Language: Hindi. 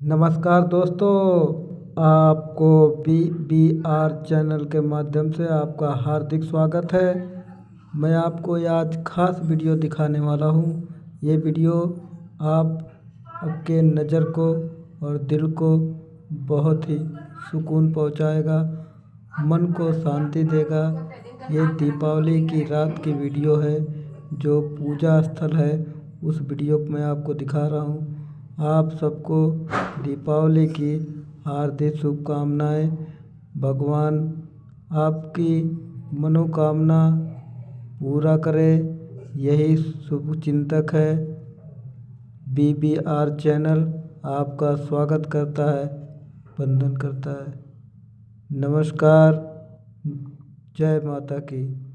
नमस्कार दोस्तों, आपको बी बी आर चैनल के माध्यम से आपका हार्दिक स्वागत है। मैं आपको आज ख़ास वीडियो दिखाने वाला हूँ। ये वीडियो आप, आपके नज़र को और दिल को बहुत ही सुकून पहुँचाएगा, मन को शांति देगा। ये दीपावली की रात की वीडियो है, जो पूजा स्थल है, उस वीडियो मैं आपको दिखा रहा हूँ। आप सबको दीपावली की हार्दिक शुभकामनाएँ। भगवान आपकी मनोकामना पूरा करे। यही शुभ चिंतक है। बी बी आर चैनल आपका स्वागत करता है, वंदन करता है। नमस्कार। जय माता की।